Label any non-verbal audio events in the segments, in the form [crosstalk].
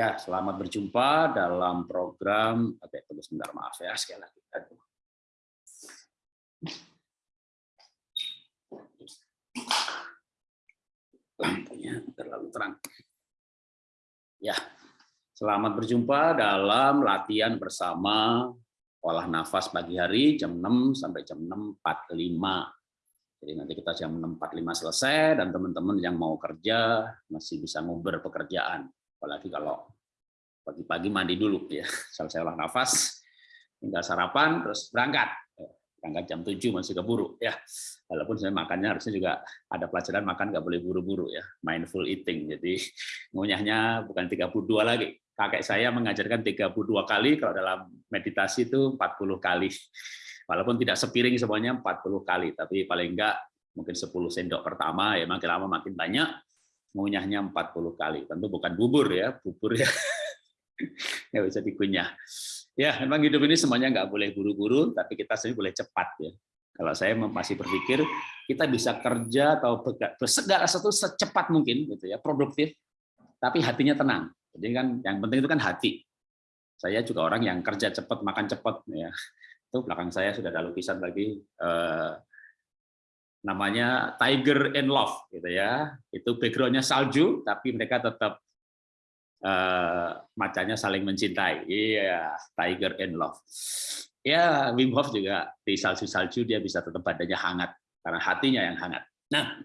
Ya, selamat berjumpa dalam program. Oke, tunggu sebentar, maaf ya sekali lagi. Aduh. Lampunya terlalu terang. Ya, selamat berjumpa dalam latihan bersama olah nafas pagi hari jam 6 sampai jam 6.45. Jadi nanti kita jam 6.45 selesai dan teman-teman yang mau kerja masih bisa nguber pekerjaan. Apalagi kalau pagi-pagi mandi dulu ya, [laughs] selesai olah nafas, tinggal sarapan terus berangkat. Berangkat jam 7 masih keburu ya. Walaupun saya makannya harusnya juga ada pelajaran makan nggak boleh buru-buru ya, mindful eating. Jadi [laughs] ngunyahnya bukan 32 lagi, kakek saya mengajarkan 32 kali, kalau dalam meditasi itu 40 kali. Walaupun tidak sepiring semuanya 40 kali, tapi paling enggak mungkin 10 sendok pertama, ya makin lama makin banyak, ngunyahnya 40 kali. Tentu bukan bubur ya, bubur ya [laughs] nggak bisa dikunyah. Ya, memang hidup ini semuanya nggak boleh buru-buru, tapi kita sendiri boleh cepat ya. Kalau saya masih berpikir kita bisa kerja atau segala sesuatu secepat mungkin gitu ya, produktif, tapi hatinya tenang jadi kan yang penting itu kan hati. Saya juga orang yang kerja cepat, makan cepat. Ya. Itu belakang saya sudah ada lukisan lagi eh, namanya Tiger in Love, gitu ya. Itu backgroundnya salju, tapi mereka tetap eh, macanya saling mencintai. Iya, Tiger in Love. Ya, Wim Hof juga di salju-salju dia bisa tetap badannya hangat karena hatinya yang hangat. Nah,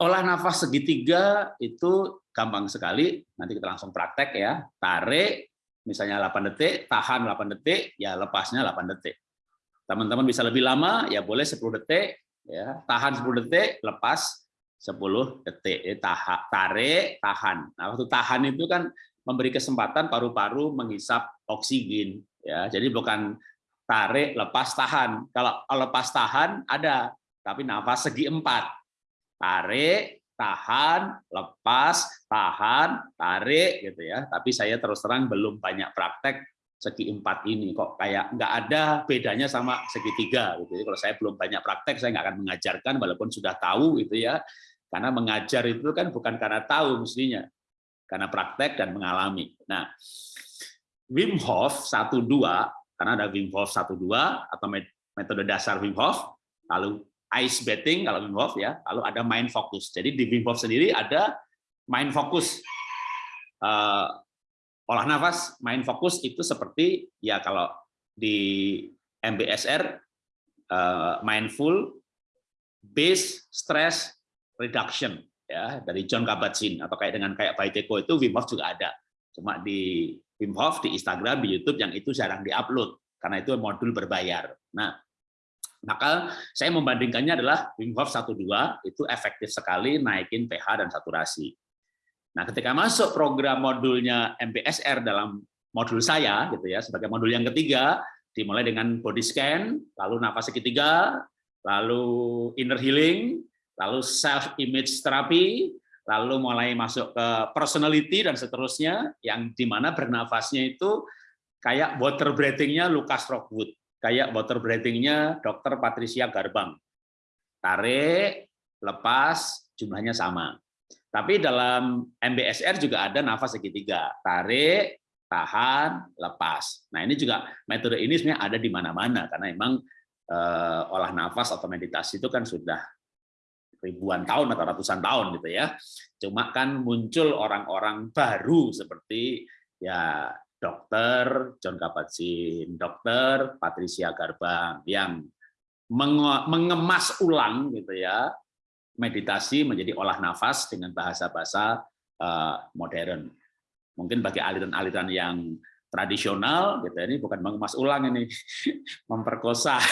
olah nafas segitiga itu gampang sekali. Nanti kita langsung praktek ya. Tarik, misalnya 8 detik, tahan 8 detik, ya lepasnya 8 detik. Teman-teman bisa lebih lama, ya boleh 10 detik, ya tahan 10 detik, lepas 10 detik. Ya, tahan, tarik, tahan. Nah, waktu tahan itu kan memberi kesempatan paru-paru menghisap oksigen. Ya, jadi bukan tarik, lepas, tahan. Kalau lepas tahan ada, tapi nafas segi empat. Tarik, tahan, lepas, tahan, tarik gitu ya. Tapi saya terus terang belum banyak praktek segi empat ini kok kayak nggak ada bedanya sama segitiga gitu. Jadi kalau saya belum banyak praktek saya nggak akan mengajarkan walaupun sudah tahu gitu ya. Karena mengajar itu kan bukan karena tahu mestinya, karena praktek dan mengalami. Nah, Wim Hof 12 karena ada Wim Hof 12 atau metode dasar Wim Hof, lalu ice bathing kalau Wim Hof ya, lalu ada mind focus. Jadi di Wim Hof sendiri ada mind focus. Uh, olah nafas, mind focus itu seperti ya kalau di MBSR eh, mindful base stress reduction ya dari John Kabat-Zinn atau kayak dengan kayak Baiteko itu Wim Hof juga ada. Cuma di Wim Hof di Instagram, di YouTube yang itu jarang diupload karena itu modul berbayar. Nah, maka saya membandingkannya adalah Wim Hof 12 itu efektif sekali naikin pH dan saturasi. Nah, ketika masuk program modulnya MBSR dalam modul saya gitu ya sebagai modul yang ketiga dimulai dengan body scan, lalu nafas segitiga, lalu inner healing, lalu self image therapy, lalu mulai masuk ke personality dan seterusnya yang di mana bernafasnya itu kayak water breathing-nya Lucas Rockwood kayak water breathing-nya Dr. Patricia Garbang. Tarik, lepas, jumlahnya sama. Tapi dalam MBSR juga ada nafas segitiga. Tarik, tahan, lepas. Nah ini juga metode ini sebenarnya ada di mana-mana karena memang eh, olah nafas atau meditasi itu kan sudah ribuan tahun atau ratusan tahun gitu ya. Cuma kan muncul orang-orang baru seperti ya dokter John Kabat-Zinn, dokter Patricia Garbang yang mengemas ulang gitu ya meditasi menjadi olah nafas dengan bahasa-bahasa eh, modern. Mungkin bagi aliran-aliran yang tradisional gitu ini bukan mengemas ulang ini [laughs] memperkosa [laughs]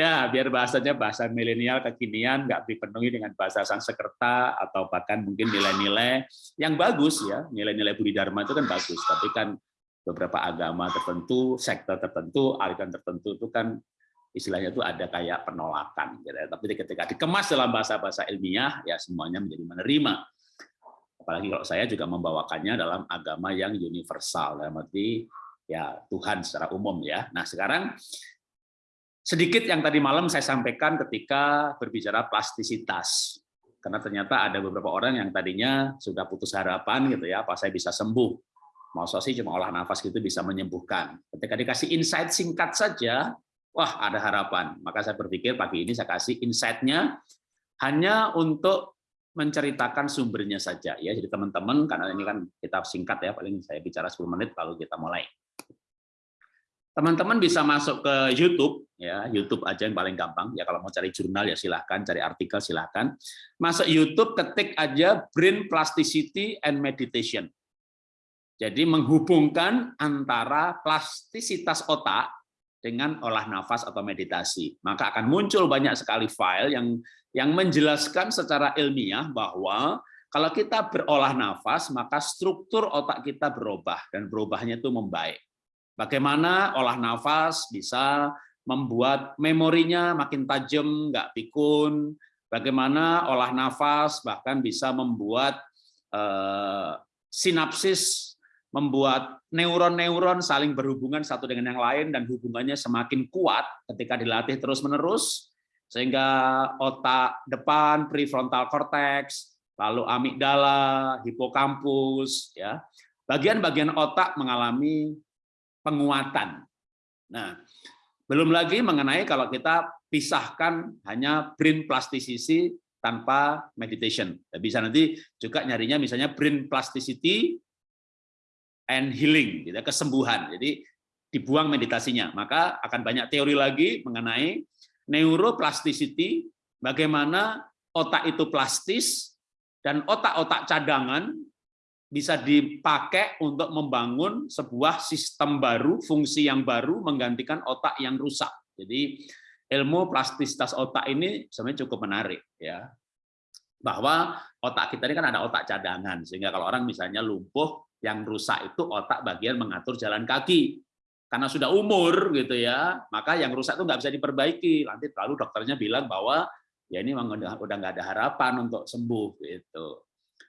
ya biar bahasanya bahasa milenial kekinian nggak dipenuhi dengan bahasa Sanskerta atau bahkan mungkin nilai-nilai yang bagus ya nilai-nilai Budi Dharma itu kan bagus tapi kan beberapa agama tertentu sektor tertentu aliran tertentu itu kan istilahnya itu ada kayak penolakan gitu ya. tapi ketika dikemas dalam bahasa-bahasa ilmiah ya semuanya menjadi menerima apalagi kalau saya juga membawakannya dalam agama yang universal dalam arti ya Tuhan secara umum ya nah sekarang Sedikit yang tadi malam saya sampaikan ketika berbicara plastisitas. karena ternyata ada beberapa orang yang tadinya sudah putus harapan gitu ya, apa saya bisa sembuh. Mau sih cuma olah nafas gitu bisa menyembuhkan. Ketika dikasih insight singkat saja, wah ada harapan. Maka saya berpikir pagi ini saya kasih insight-nya hanya untuk menceritakan sumbernya saja ya. Jadi teman-teman karena ini kan kita singkat ya, paling saya bicara 10 menit lalu kita mulai. Teman-teman bisa masuk ke YouTube, ya YouTube aja yang paling gampang. Ya kalau mau cari jurnal ya silahkan, cari artikel silahkan. Masuk YouTube, ketik aja Brain Plasticity and Meditation. Jadi menghubungkan antara plastisitas otak dengan olah nafas atau meditasi. Maka akan muncul banyak sekali file yang yang menjelaskan secara ilmiah bahwa kalau kita berolah nafas, maka struktur otak kita berubah, dan berubahnya itu membaik. Bagaimana olah nafas bisa membuat memorinya makin tajam, nggak pikun. Bagaimana olah nafas bahkan bisa membuat eh, sinapsis, membuat neuron-neuron saling berhubungan satu dengan yang lain dan hubungannya semakin kuat ketika dilatih terus-menerus, sehingga otak depan, prefrontal cortex, lalu amigdala, hipokampus, ya bagian-bagian otak mengalami penguatan. Nah, belum lagi mengenai kalau kita pisahkan hanya brain plasticity tanpa meditation. Bisa nanti juga nyarinya misalnya brain plasticity and healing, gitu, kesembuhan. Jadi dibuang meditasinya. Maka akan banyak teori lagi mengenai neuroplasticity, bagaimana otak itu plastis, dan otak-otak cadangan bisa dipakai untuk membangun sebuah sistem baru, fungsi yang baru menggantikan otak yang rusak. Jadi ilmu plastisitas otak ini sebenarnya cukup menarik ya. Bahwa otak kita ini kan ada otak cadangan sehingga kalau orang misalnya lumpuh yang rusak itu otak bagian mengatur jalan kaki. Karena sudah umur gitu ya, maka yang rusak itu nggak bisa diperbaiki. Nanti lalu dokternya bilang bahwa ya ini memang udah nggak ada harapan untuk sembuh gitu.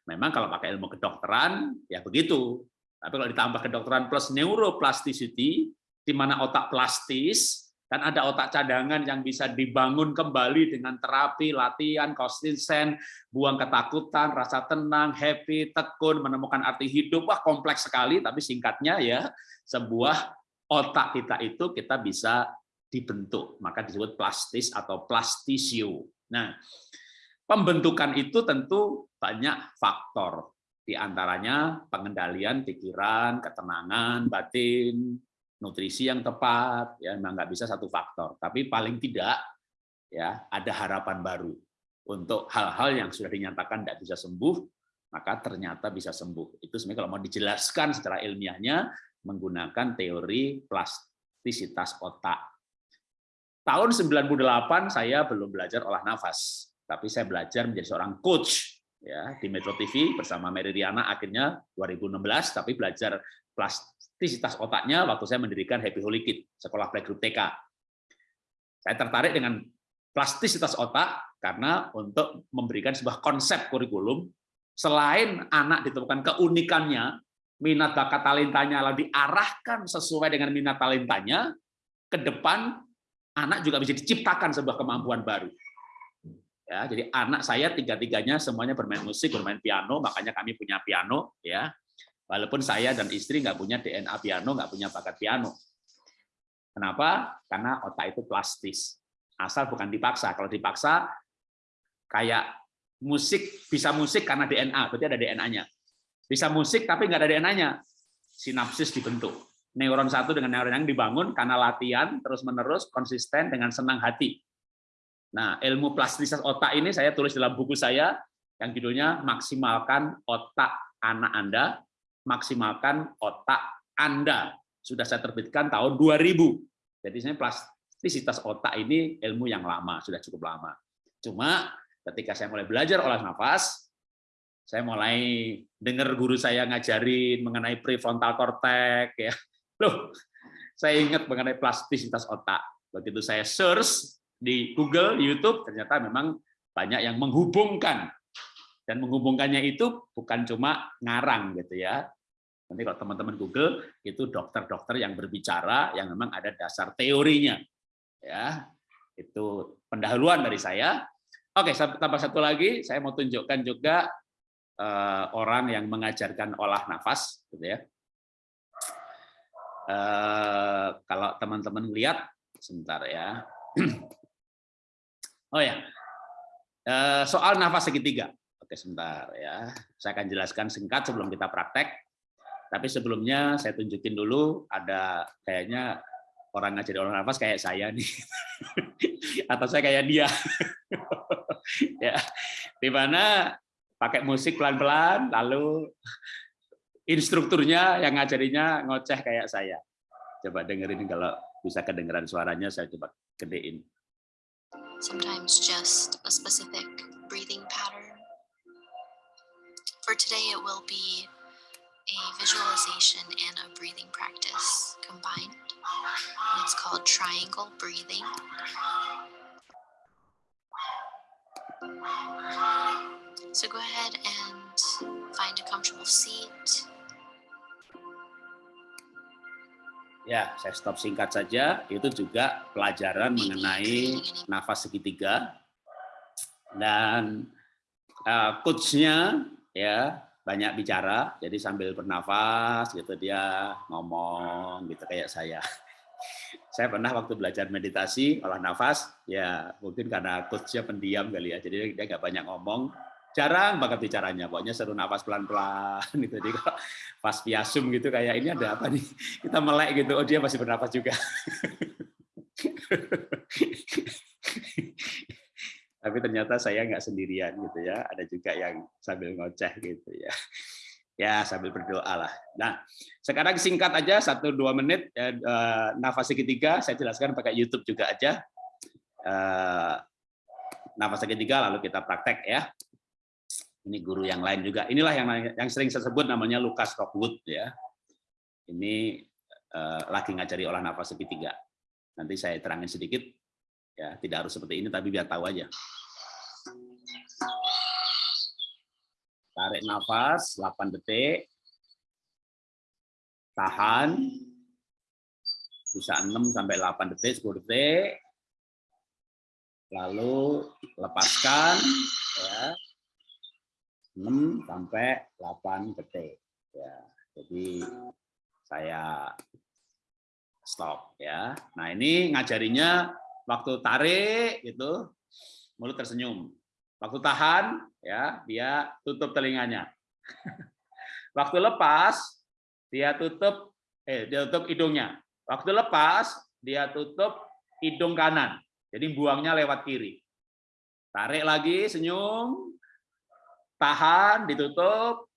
Memang kalau pakai ilmu kedokteran, ya begitu. Tapi kalau ditambah kedokteran plus neuroplasticity, di mana otak plastis, dan ada otak cadangan yang bisa dibangun kembali dengan terapi, latihan, konsisten, buang ketakutan, rasa tenang, happy, tekun, menemukan arti hidup. Wah, kompleks sekali, tapi singkatnya ya, sebuah otak kita itu kita bisa dibentuk. Maka disebut plastis atau plastisio. Nah, Pembentukan itu tentu banyak faktor, di antaranya pengendalian pikiran, ketenangan, batin, nutrisi yang tepat, ya memang nggak bisa satu faktor, tapi paling tidak ya ada harapan baru untuk hal-hal yang sudah dinyatakan tidak bisa sembuh, maka ternyata bisa sembuh. Itu sebenarnya kalau mau dijelaskan secara ilmiahnya menggunakan teori plastisitas otak. Tahun 98 saya belum belajar olah nafas tapi saya belajar menjadi seorang coach ya di Metro TV bersama Mary Riana akhirnya 2016 tapi belajar plastisitas otaknya waktu saya mendirikan Happy Holy Kid sekolah playgroup TK. Saya tertarik dengan plastisitas otak karena untuk memberikan sebuah konsep kurikulum selain anak ditemukan keunikannya, minat bakat talentanya lalu diarahkan sesuai dengan minat talentanya, ke depan anak juga bisa diciptakan sebuah kemampuan baru. Ya, jadi anak saya tiga-tiganya semuanya bermain musik, bermain piano, makanya kami punya piano. ya. Walaupun saya dan istri nggak punya DNA piano, nggak punya bakat piano. Kenapa? Karena otak itu plastis. Asal bukan dipaksa. Kalau dipaksa, kayak musik, bisa musik karena DNA, berarti ada DNA-nya. Bisa musik tapi nggak ada DNA-nya. Sinapsis dibentuk. Neuron satu dengan neuron yang dibangun karena latihan, terus-menerus, konsisten, dengan senang hati Nah, ilmu plastisitas otak ini saya tulis dalam buku saya yang judulnya Maksimalkan Otak Anak Anda, Maksimalkan Otak Anda. Sudah saya terbitkan tahun 2000. Jadi saya plastisitas otak ini ilmu yang lama, sudah cukup lama. Cuma ketika saya mulai belajar olah nafas, saya mulai dengar guru saya ngajarin mengenai prefrontal cortex ya. [laughs] Loh, saya ingat mengenai plastisitas otak. Begitu saya search di Google, YouTube ternyata memang banyak yang menghubungkan dan menghubungkannya itu bukan cuma ngarang gitu ya. Nanti kalau teman-teman Google itu dokter-dokter yang berbicara yang memang ada dasar teorinya. Ya. Itu pendahuluan dari saya. Oke, tambah satu lagi, saya mau tunjukkan juga uh, orang yang mengajarkan olah nafas, gitu ya. Uh, kalau teman-teman lihat, sebentar ya. [clears throat] oh ya, uh, soal nafas segitiga. Oke, sebentar ya. Saya akan jelaskan singkat sebelum kita praktek. Tapi sebelumnya saya tunjukin dulu ada kayaknya orang ngajari olah nafas kayak saya nih. [laughs] Atau saya kayak dia. [laughs] ya di mana pakai musik pelan-pelan lalu instrukturnya yang ngajarinya ngoceh kayak saya coba dengerin kalau bisa kedengeran suaranya saya coba gedein sometimes just a specific breathing pattern for today it will be a visualization and a breathing practice combined it's called triangle breathing So go ahead and find a comfortable seat. Ya, saya stop singkat saja. Itu juga pelajaran mengenai nafas segitiga. Dan uh, coachnya ya banyak bicara, jadi sambil bernafas gitu dia ngomong gitu kayak saya. [laughs] Saya pernah waktu belajar meditasi olah nafas ya mungkin karena coachnya pendiam kali ya jadi dia nggak banyak ngomong. Jarang banget bicaranya pokoknya seru nafas pelan-pelan gitu. Jadi kalau pas piasum gitu kayak ini ada apa nih? Kita melek gitu. Oh dia masih bernafas juga [laughs] tapi ternyata saya nggak sendirian gitu ya ada juga yang sambil ngoceh gitu ya [laughs] ya sambil berdoa lah. Nah, sekarang singkat aja satu dua menit ya, uh, nafas segitiga saya jelaskan pakai YouTube juga aja. Uh, nafas segitiga lalu kita praktek ya. Ini guru yang lain juga. Inilah yang yang sering saya sebut namanya Lucas Rockwood ya. Ini uh, lagi ngajari olah nafas segitiga. Nanti saya terangin sedikit ya, tidak harus seperti ini tapi biar tahu aja. Tarik nafas 8 detik. Tahan. Bisa 6 sampai 8 detik, 10 detik. Lalu lepaskan ya. 6 sampai 8 detik. Ya. Jadi saya stop ya. Nah, ini ngajarinya waktu tarik itu mulut tersenyum. Waktu tahan, ya dia tutup telinganya. [laughs] Waktu lepas, dia tutup eh dia tutup hidungnya. Waktu lepas, dia tutup hidung kanan. Jadi buangnya lewat kiri. Tarik lagi, senyum, tahan, ditutup,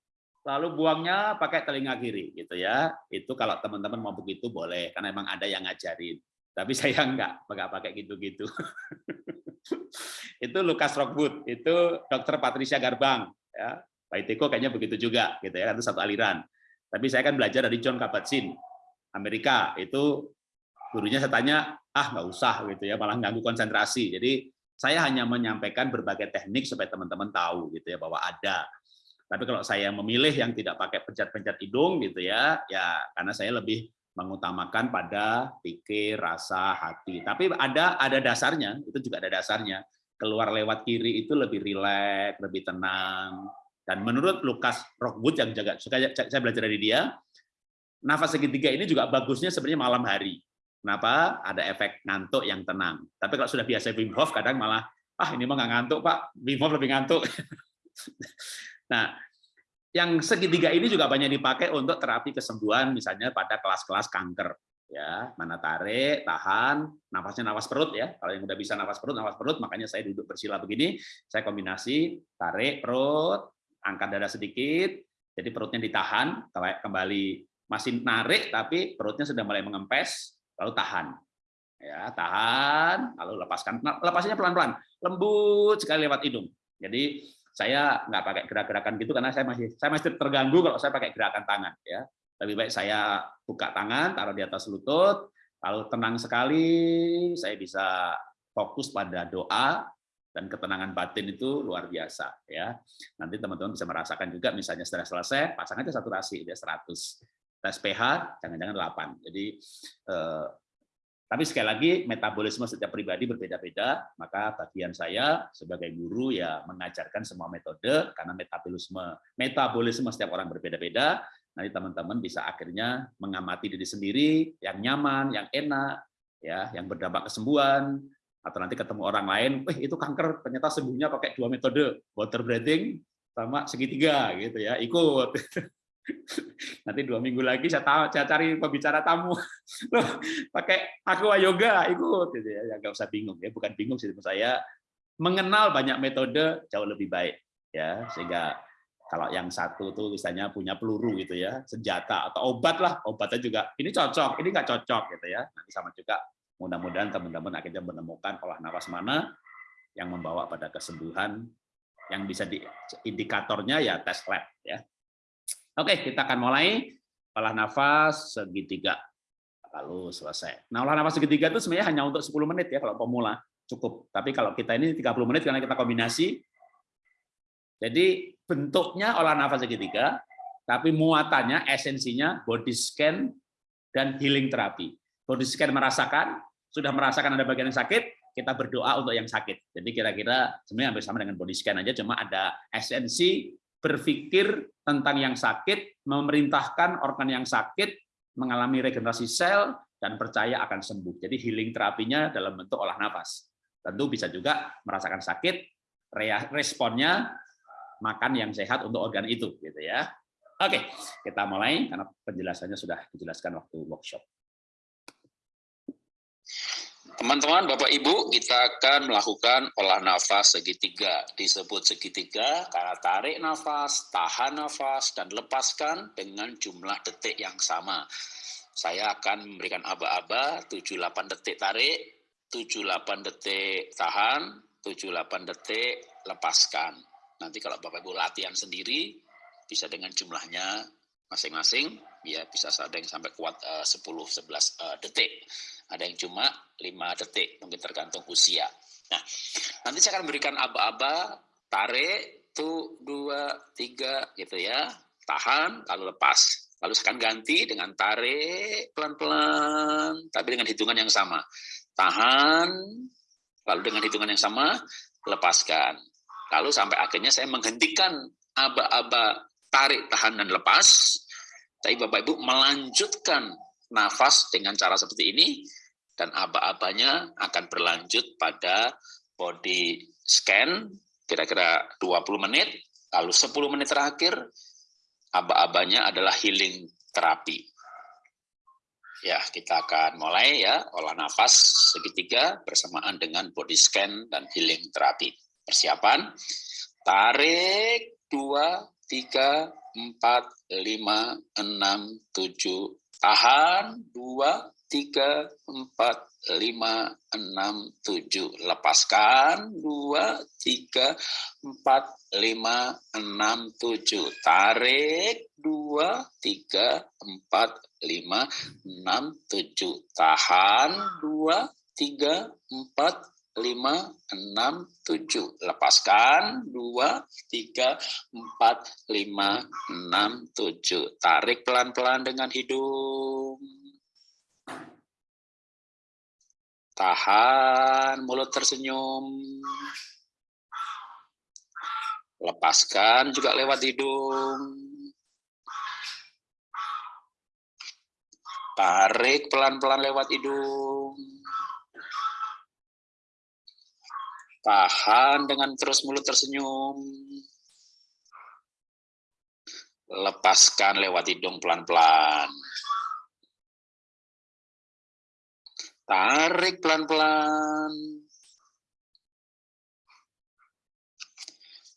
lalu buangnya pakai telinga kiri, gitu ya. Itu kalau teman-teman mau begitu boleh, karena emang ada yang ngajarin. Tapi [laughs] saya enggak, enggak pakai gitu-gitu. [laughs] itu Lukas Rockwood, itu Dokter Patricia Garbang, ya. Pak Iteko kayaknya begitu juga, gitu ya, itu satu aliran. Tapi saya kan belajar dari John Kabat-Zinn, Amerika, itu gurunya saya tanya, ah nggak usah gitu ya, malah ganggu konsentrasi. Jadi saya hanya menyampaikan berbagai teknik supaya teman-teman tahu gitu ya bahwa ada. Tapi kalau saya memilih yang tidak pakai pencet-pencet hidung gitu ya, ya karena saya lebih mengutamakan pada pikir, rasa, hati. Tapi ada ada dasarnya, itu juga ada dasarnya. Keluar lewat kiri itu lebih rileks, lebih tenang. Dan menurut Lukas Rockwood yang jaga saya belajar dari dia, nafas segitiga ini juga bagusnya sebenarnya malam hari. Kenapa? Ada efek ngantuk yang tenang. Tapi kalau sudah biasa Wim Hof kadang malah ah ini mah nggak ngantuk Pak, Wim Hof lebih ngantuk. [laughs] nah, yang segitiga ini juga banyak dipakai untuk terapi kesembuhan misalnya pada kelas-kelas kanker ya mana tarik tahan nafasnya nafas perut ya. Kalau yang udah bisa nafas perut nafas perut makanya saya duduk bersila begini. Saya kombinasi tarik perut angkat dada sedikit jadi perutnya ditahan kembali masih narik tapi perutnya sudah mulai mengempes lalu tahan. Ya tahan lalu lepaskan. Nah, lepasnya pelan-pelan. Lembut sekali lewat hidung. Jadi saya nggak pakai gerak-gerakan gitu karena saya masih saya masih terganggu kalau saya pakai gerakan tangan ya lebih baik saya buka tangan taruh di atas lutut. Lalu tenang sekali saya bisa fokus pada doa dan ketenangan batin itu luar biasa ya. Nanti teman-teman bisa merasakan juga misalnya setelah selesai pasang aja saturasi dia 100 tes pH jangan-jangan 8 jadi eh, Tapi sekali lagi metabolisme setiap pribadi berbeda-beda, maka bagian saya sebagai guru ya mengajarkan semua metode karena metabolisme metabolisme setiap orang berbeda-beda. Nanti teman-teman bisa akhirnya mengamati diri sendiri yang nyaman, yang enak, ya, yang berdampak kesembuhan, atau nanti ketemu orang lain, eh itu kanker ternyata sembuhnya pakai dua metode, water breathing sama segitiga gitu ya, ikut. [laughs] [laughs] Nanti dua minggu lagi saya, tahu, saya cari pembicara tamu, [laughs] loh pakai aqua yoga ikut, gitu ya, ya nggak usah bingung ya, bukan bingung sih saya mengenal banyak metode jauh lebih baik ya. Sehingga kalau yang satu tuh misalnya punya peluru gitu ya senjata atau obat lah obatnya juga ini cocok ini nggak cocok gitu ya. Nanti sama juga mudah-mudahan teman-teman akhirnya menemukan olah nafas mana yang membawa pada kesembuhan yang bisa di indikatornya ya tes lab ya Oke, kita akan mulai olah nafas segitiga. Lalu selesai. Nah, olah nafas segitiga itu sebenarnya hanya untuk 10 menit ya kalau pemula, cukup. Tapi kalau kita ini 30 menit karena kita kombinasi. Jadi bentuknya olah nafas segitiga, tapi muatannya, esensinya body scan dan healing terapi. Body scan merasakan, sudah merasakan ada bagian yang sakit, kita berdoa untuk yang sakit. Jadi kira-kira sebenarnya hampir sama dengan body scan aja, cuma ada esensi berpikir tentang yang sakit, memerintahkan organ yang sakit mengalami regenerasi sel dan percaya akan sembuh. Jadi healing terapinya dalam bentuk olah nafas. Tentu bisa juga merasakan sakit, responnya makan yang sehat untuk organ itu, gitu ya. Oke, kita mulai karena penjelasannya sudah dijelaskan waktu workshop. Teman-teman, Bapak Ibu, kita akan melakukan olah nafas segitiga. Disebut segitiga karena tarik nafas, tahan nafas, dan lepaskan dengan jumlah detik yang sama. Saya akan memberikan aba-aba 78 detik tarik, 78 detik tahan, 78 detik lepaskan. Nanti kalau Bapak Ibu latihan sendiri, bisa dengan jumlahnya masing-masing, ya bisa ada yang sampai kuat 10-11 eh, eh, detik ada yang cuma lima detik, mungkin tergantung usia. Nah, nanti saya akan berikan aba-aba, tarik, tuh, dua, tiga, gitu ya, tahan, lalu lepas. Lalu saya akan ganti dengan tarik, pelan-pelan, tapi dengan hitungan yang sama. Tahan, lalu dengan hitungan yang sama, lepaskan. Lalu sampai akhirnya saya menghentikan aba-aba tarik, tahan, dan lepas, tapi Bapak-Ibu melanjutkan nafas dengan cara seperti ini, dan aba-abanya akan berlanjut pada body scan, kira-kira 20 menit, lalu 10 menit terakhir, aba-abanya adalah healing terapi. Ya, kita akan mulai ya, olah nafas segitiga bersamaan dengan body scan dan healing terapi. Persiapan, tarik, 2, 3, 4, 5, 6, 7, tahan, 2, tiga, empat, lima, enam, tujuh. Lepaskan, dua, tiga, empat, lima, enam, tujuh. Tarik, dua, tiga, empat, lima, enam, tujuh. Tahan, dua, tiga, empat, lima, enam, tujuh. Lepaskan, dua, tiga, empat, lima, enam, tujuh. Tarik pelan-pelan dengan hidung. Tahan, mulut tersenyum. Lepaskan juga lewat hidung. Tarik pelan-pelan lewat hidung. Tahan dengan terus mulut tersenyum. Lepaskan lewat hidung pelan-pelan. Tarik pelan-pelan.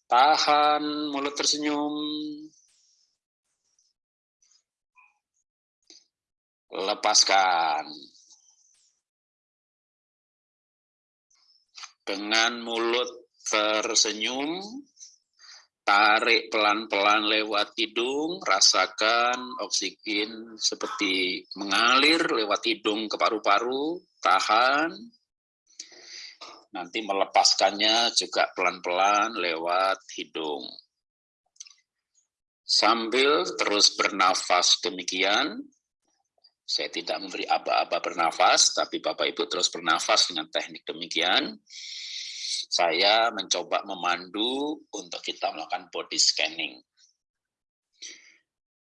Tahan, mulut tersenyum. Lepaskan. Dengan mulut tersenyum, tarik pelan-pelan lewat hidung, rasakan oksigen seperti mengalir lewat hidung ke paru-paru, tahan. Nanti melepaskannya juga pelan-pelan lewat hidung. Sambil terus bernafas demikian, Saya tidak memberi aba-aba bernafas, tapi Bapak Ibu terus bernafas dengan teknik demikian. Saya mencoba memandu untuk kita melakukan body scanning.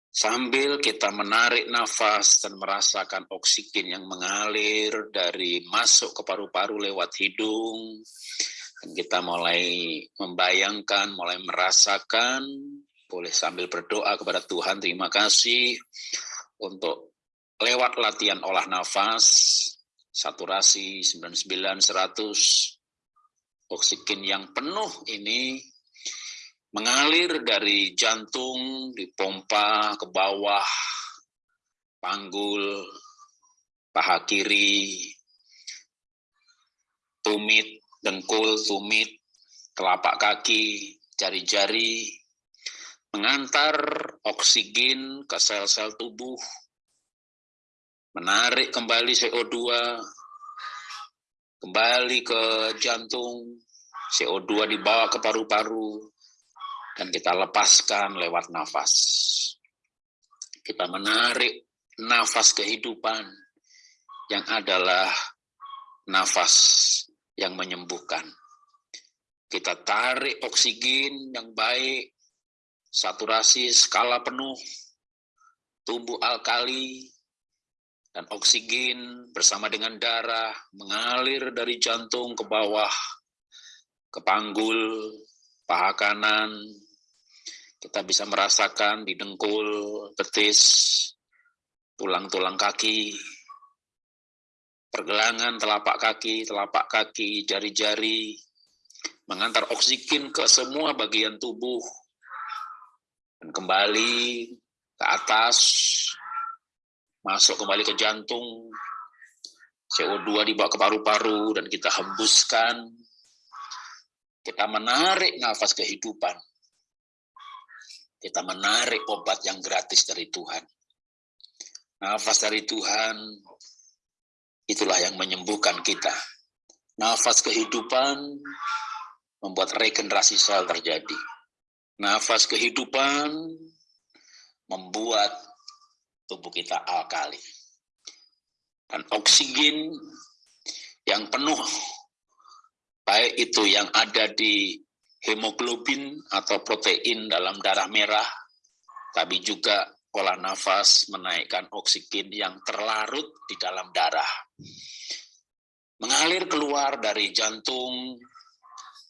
Sambil kita menarik nafas dan merasakan oksigen yang mengalir dari masuk ke paru-paru lewat hidung, dan kita mulai membayangkan, mulai merasakan, boleh sambil berdoa kepada Tuhan, terima kasih untuk lewat latihan olah nafas, saturasi 99, 100, oksigen yang penuh ini mengalir dari jantung, dipompa ke bawah, panggul, paha kiri, tumit, dengkul, tumit, telapak kaki, jari-jari, mengantar oksigen ke sel-sel tubuh, menarik kembali CO2, kembali ke jantung, CO2 dibawa ke paru-paru, dan kita lepaskan lewat nafas. Kita menarik nafas kehidupan yang adalah nafas yang menyembuhkan. Kita tarik oksigen yang baik, saturasi skala penuh, tubuh alkali, dan oksigen bersama dengan darah mengalir dari jantung ke bawah, ke panggul, paha kanan, kita bisa merasakan di dengkul, betis, tulang-tulang kaki, pergelangan telapak kaki, telapak kaki, jari-jari, mengantar oksigen ke semua bagian tubuh, dan kembali ke atas, masuk kembali ke jantung, CO2 dibawa ke paru-paru, dan kita hembuskan, kita menarik nafas kehidupan, kita menarik obat yang gratis dari Tuhan. Nafas dari Tuhan, itulah yang menyembuhkan kita. Nafas kehidupan membuat regenerasi sel terjadi. Nafas kehidupan membuat tubuh kita alkali. Dan oksigen yang penuh, baik itu yang ada di hemoglobin atau protein dalam darah merah, tapi juga pola nafas menaikkan oksigen yang terlarut di dalam darah. Mengalir keluar dari jantung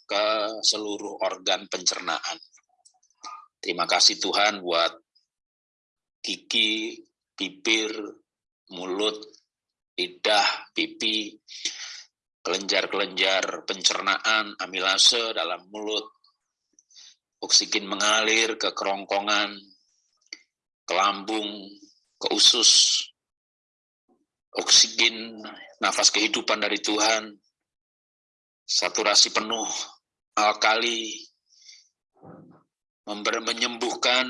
ke seluruh organ pencernaan. Terima kasih Tuhan buat gigi, bibir, mulut, lidah, pipi, kelenjar-kelenjar pencernaan, amilase dalam mulut, oksigen mengalir ke kerongkongan, ke lambung, ke usus, oksigen, nafas kehidupan dari Tuhan, saturasi penuh, alkali, menyembuhkan,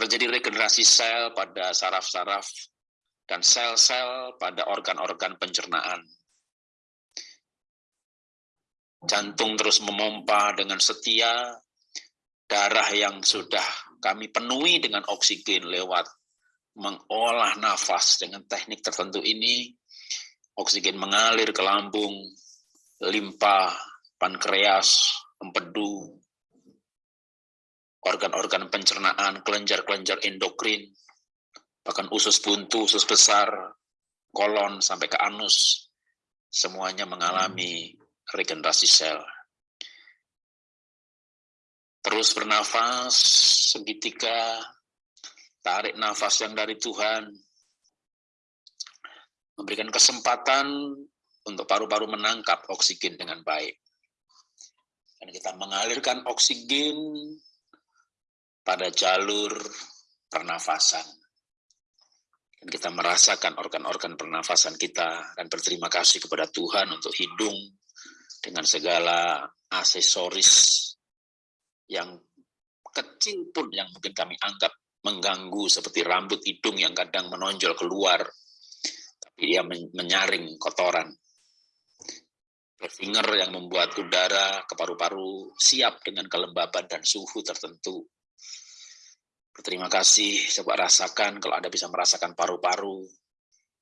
terjadi regenerasi sel pada saraf-saraf dan sel-sel pada organ-organ pencernaan. Jantung terus memompa dengan setia, darah yang sudah kami penuhi dengan oksigen lewat mengolah nafas dengan teknik tertentu ini, oksigen mengalir ke lambung, limpa, pankreas, empedu, organ-organ pencernaan, kelenjar-kelenjar endokrin, bahkan usus buntu, usus besar, kolon, sampai ke anus, semuanya mengalami regenerasi sel. Terus bernafas segitiga, tarik nafas yang dari Tuhan, memberikan kesempatan untuk paru-paru menangkap oksigen dengan baik. Dan kita mengalirkan oksigen pada jalur pernafasan. Dan kita merasakan organ-organ pernafasan kita dan berterima kasih kepada Tuhan untuk hidung, dengan segala aksesoris yang kecil pun yang mungkin kami anggap mengganggu seperti rambut hidung yang kadang menonjol keluar tapi dia menyaring kotoran finger yang membuat udara ke paru-paru siap dengan kelembaban dan suhu tertentu Terima kasih, coba rasakan kalau Anda bisa merasakan paru-paru.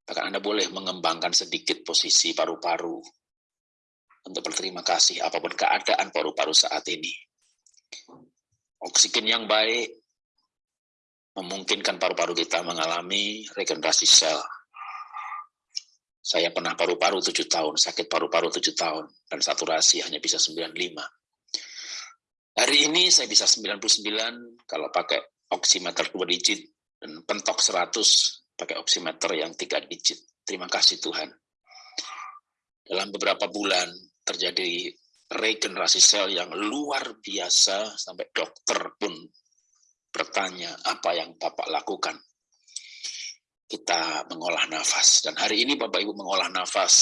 Bahkan Anda boleh mengembangkan sedikit posisi paru-paru untuk berterima kasih apa pun keadaan paru-paru saat ini. Oksigen yang baik memungkinkan paru-paru kita mengalami regenerasi sel. Saya pernah paru-paru tujuh tahun, sakit paru-paru tujuh tahun, dan saturasi hanya bisa 95. Hari ini saya bisa 99 kalau pakai oximeter dua digit dan pentok 100 pakai oximeter yang tiga digit. Terima kasih Tuhan. Dalam beberapa bulan terjadi regenerasi sel yang luar biasa sampai dokter pun bertanya apa yang Bapak lakukan. Kita mengolah nafas dan hari ini Bapak Ibu mengolah nafas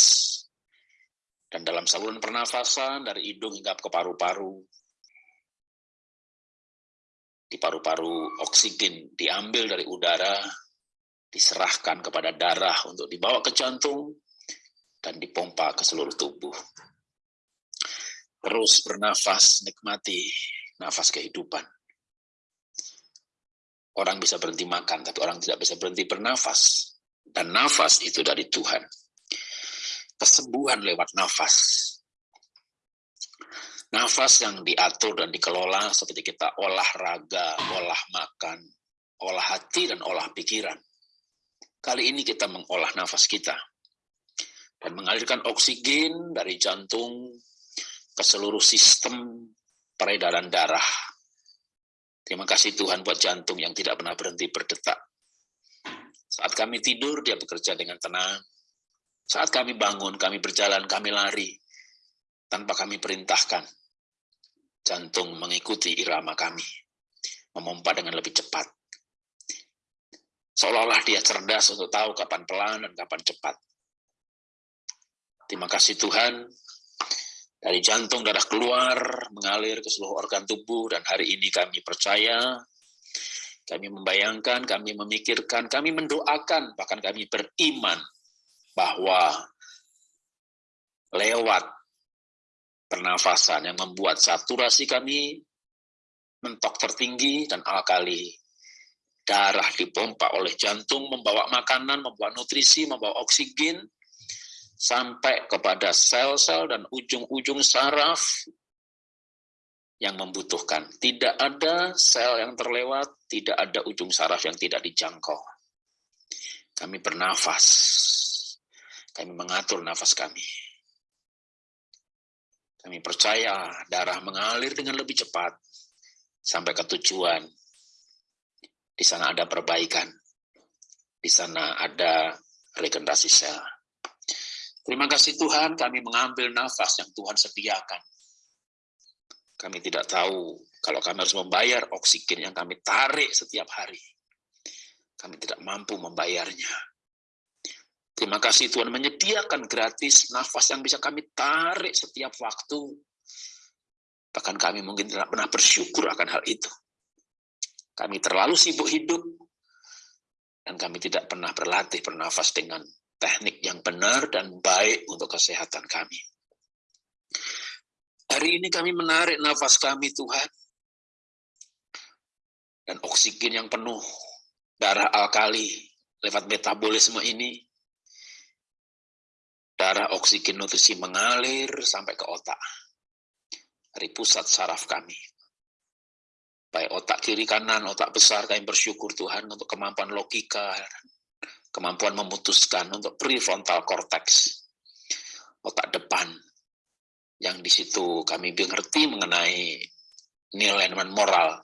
dan dalam saluran pernafasan dari hidung hingga ke paru-paru di paru-paru oksigen diambil dari udara, diserahkan kepada darah untuk dibawa ke jantung, dan dipompa ke seluruh tubuh. Terus bernafas, nikmati nafas kehidupan. Orang bisa berhenti makan, tapi orang tidak bisa berhenti bernafas. Dan nafas itu dari Tuhan. Kesembuhan lewat nafas Nafas yang diatur dan dikelola seperti kita olahraga, olah makan, olah hati, dan olah pikiran. Kali ini kita mengolah nafas kita dan mengalirkan oksigen dari jantung ke seluruh sistem peredaran darah. Terima kasih Tuhan buat jantung yang tidak pernah berhenti berdetak. Saat kami tidur, dia bekerja dengan tenang. Saat kami bangun, kami berjalan, kami lari tanpa kami perintahkan. Jantung mengikuti irama kami, memompa dengan lebih cepat. Seolah-olah dia cerdas untuk tahu kapan pelan dan kapan cepat. Terima kasih Tuhan, dari jantung darah keluar, mengalir ke seluruh organ tubuh, dan hari ini kami percaya, kami membayangkan, kami memikirkan, kami mendoakan, bahkan kami beriman bahwa lewat pernafasan yang membuat saturasi kami mentok tertinggi dan alkali. Darah dipompa oleh jantung, membawa makanan, membawa nutrisi, membawa oksigen, sampai kepada sel-sel dan ujung-ujung saraf yang membutuhkan. Tidak ada sel yang terlewat, tidak ada ujung saraf yang tidak dijangkau. Kami bernafas, kami mengatur nafas kami. Kami percaya darah mengalir dengan lebih cepat sampai ke tujuan. Di sana ada perbaikan. Di sana ada regenerasi sel. Terima kasih Tuhan, kami mengambil nafas yang Tuhan sediakan. Kami tidak tahu kalau kami harus membayar oksigen yang kami tarik setiap hari. Kami tidak mampu membayarnya. Terima kasih Tuhan menyediakan gratis nafas yang bisa kami tarik setiap waktu. Bahkan kami mungkin tidak pernah bersyukur akan hal itu. Kami terlalu sibuk hidup, dan kami tidak pernah berlatih bernafas dengan teknik yang benar dan baik untuk kesehatan kami. Hari ini kami menarik nafas kami Tuhan, dan oksigen yang penuh, darah alkali lewat metabolisme ini darah oksigen nutrisi mengalir sampai ke otak. Dari pusat saraf kami. Baik otak kiri kanan, otak besar, kami bersyukur Tuhan untuk kemampuan logika, kemampuan memutuskan untuk prefrontal cortex, otak depan, yang di situ kami mengerti mengenai nilai dan moral.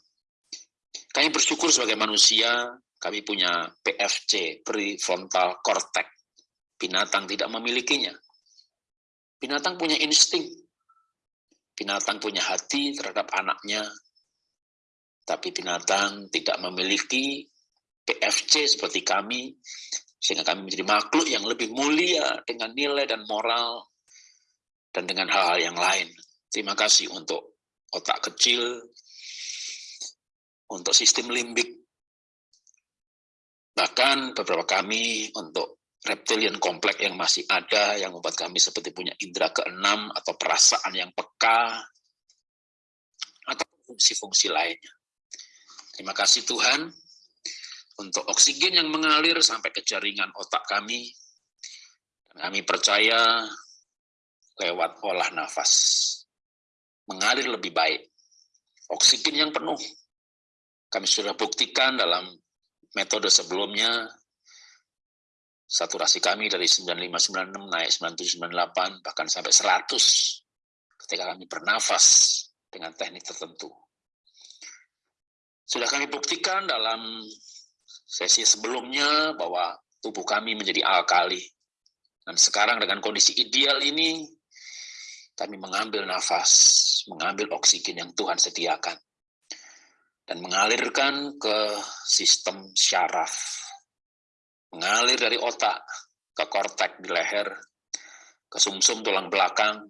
Kami bersyukur sebagai manusia, kami punya PFC, prefrontal cortex, Binatang tidak memilikinya. Binatang punya insting. Binatang punya hati terhadap anaknya. Tapi binatang tidak memiliki PFC seperti kami, sehingga kami menjadi makhluk yang lebih mulia dengan nilai dan moral dan dengan hal-hal yang lain. Terima kasih untuk otak kecil, untuk sistem limbik, bahkan beberapa kami untuk reptilian kompleks yang masih ada, yang membuat kami seperti punya indera keenam atau perasaan yang peka, atau fungsi-fungsi lainnya. Terima kasih Tuhan, untuk oksigen yang mengalir sampai ke jaringan otak kami. Kami percaya lewat olah nafas mengalir lebih baik. Oksigen yang penuh. Kami sudah buktikan dalam metode sebelumnya saturasi kami dari 9596 naik 9798 bahkan sampai 100 ketika kami bernafas dengan teknik tertentu. Sudah kami buktikan dalam sesi sebelumnya bahwa tubuh kami menjadi alkali. Dan sekarang dengan kondisi ideal ini, kami mengambil nafas, mengambil oksigen yang Tuhan sediakan, dan mengalirkan ke sistem syaraf, mengalir dari otak ke kortek di leher, ke sumsum -sum tulang belakang,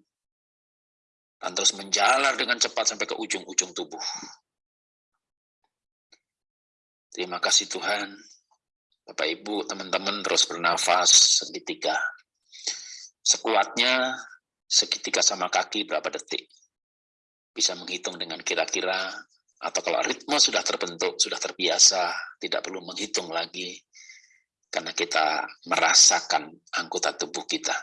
dan terus menjalar dengan cepat sampai ke ujung-ujung tubuh. Terima kasih Tuhan. Bapak Ibu, teman-teman terus bernafas segitiga. Sekuatnya segitiga sama kaki berapa detik. Bisa menghitung dengan kira-kira, atau kalau ritme sudah terbentuk, sudah terbiasa, tidak perlu menghitung lagi, karena kita merasakan anggota tubuh kita.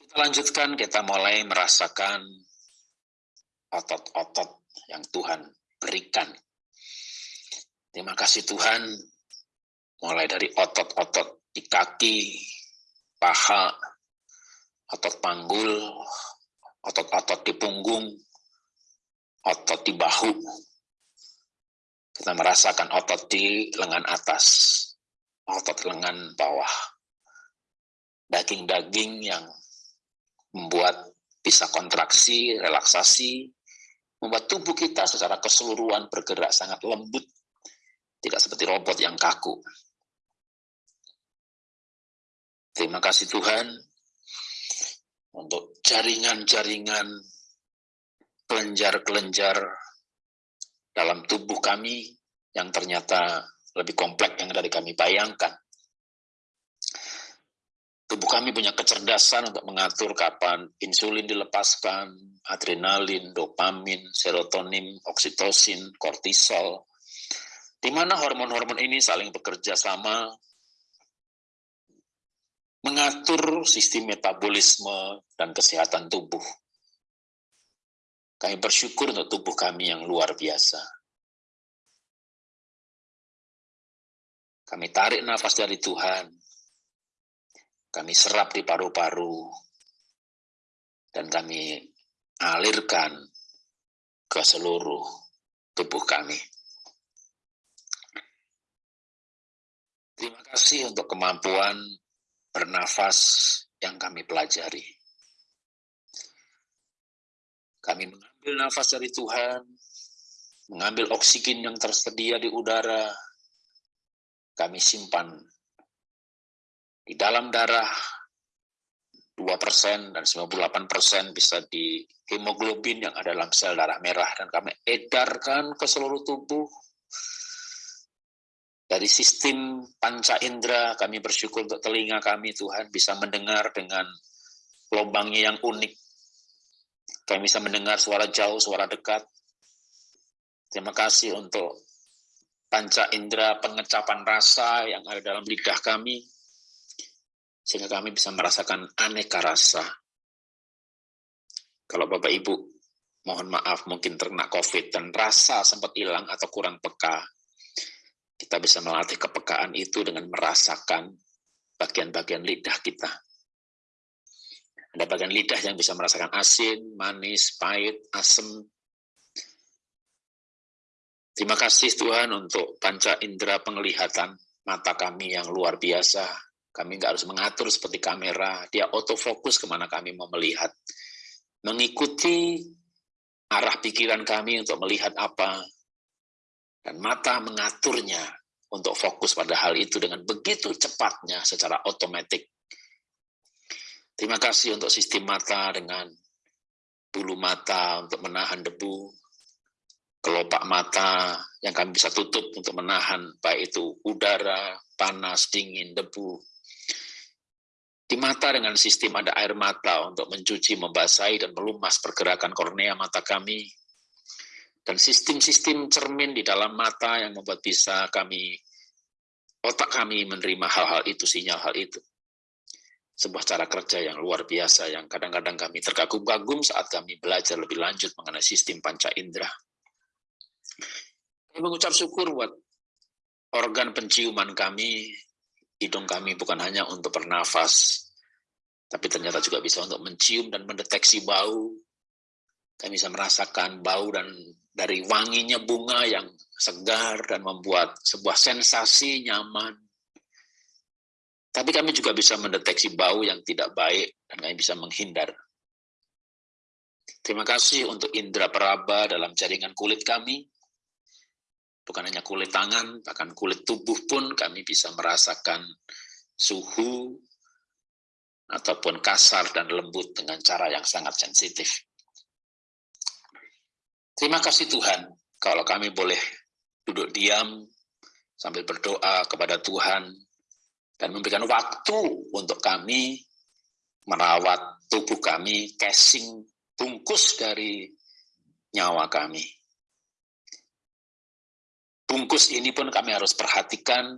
Kita lanjutkan, kita mulai merasakan otot-otot yang Tuhan berikan. Terima kasih Tuhan, mulai dari otot-otot di kaki, paha, otot panggul, otot-otot di punggung, otot di bahu. Kita merasakan otot di lengan atas, otot lengan bawah. Daging-daging yang membuat bisa kontraksi, relaksasi, membuat tubuh kita secara keseluruhan bergerak sangat lembut, tidak seperti robot yang kaku. Terima kasih Tuhan untuk jaringan-jaringan kelenjar-kelenjar dalam tubuh kami yang ternyata lebih kompleks yang dari kami bayangkan. Tubuh kami punya kecerdasan untuk mengatur kapan insulin dilepaskan, adrenalin, dopamin, serotonin, oksitosin, kortisol, di mana hormon-hormon ini saling bekerja sama mengatur sistem metabolisme dan kesehatan tubuh. Kami bersyukur untuk tubuh kami yang luar biasa. Kami tarik nafas dari Tuhan, kami serap di paru-paru, dan kami alirkan ke seluruh tubuh kami. Terima kasih untuk kemampuan bernafas yang kami pelajari. Kami mengambil nafas dari Tuhan, mengambil oksigen yang tersedia di udara, kami simpan di dalam darah 2% dan 98% bisa di hemoglobin yang ada dalam sel darah merah. Dan kami edarkan ke seluruh tubuh. Dari sistem panca indera kami bersyukur untuk telinga kami Tuhan bisa mendengar dengan lubangnya yang unik kami bisa mendengar suara jauh suara dekat terima kasih untuk panca indera pengecapan rasa yang ada dalam lidah kami sehingga kami bisa merasakan aneka rasa. Kalau Bapak Ibu, mohon maaf mungkin terkena COVID dan rasa sempat hilang atau kurang peka, kita bisa melatih kepekaan itu dengan merasakan bagian-bagian lidah kita. Ada bagian lidah yang bisa merasakan asin, manis, pahit, asam. Terima kasih Tuhan untuk panca indera penglihatan mata kami yang luar biasa, kami nggak harus mengatur seperti kamera, dia autofokus ke mana kami mau melihat. Mengikuti arah pikiran kami untuk melihat apa, dan mata mengaturnya untuk fokus pada hal itu dengan begitu cepatnya secara otomatis. Terima kasih untuk sistem mata dengan bulu mata untuk menahan debu, kelopak mata yang kami bisa tutup untuk menahan baik itu udara, panas, dingin, debu, di mata dengan sistem ada air mata untuk mencuci, membasahi, dan melumas pergerakan kornea mata kami. dan sistem-sistem cermin di dalam mata yang membuat bisa kami, otak kami menerima hal-hal itu, sinyal hal itu. Sebuah cara kerja yang luar biasa yang kadang-kadang kami terkagum-kagum saat kami belajar lebih lanjut mengenai sistem panca indera. Kami mengucap syukur buat organ penciuman kami, hidung kami bukan hanya untuk bernafas, tapi ternyata juga bisa untuk mencium dan mendeteksi bau. Kami bisa merasakan bau dan dari wanginya bunga yang segar dan membuat sebuah sensasi nyaman. Tapi kami juga bisa mendeteksi bau yang tidak baik dan kami bisa menghindar. Terima kasih untuk indera peraba dalam jaringan kulit kami. Bukan hanya kulit tangan, bahkan kulit tubuh pun kami bisa merasakan suhu ataupun kasar dan lembut dengan cara yang sangat sensitif. Terima kasih Tuhan, kalau kami boleh duduk diam sambil berdoa kepada Tuhan dan memberikan waktu untuk kami merawat tubuh kami, casing bungkus dari nyawa kami. Bungkus ini pun kami harus perhatikan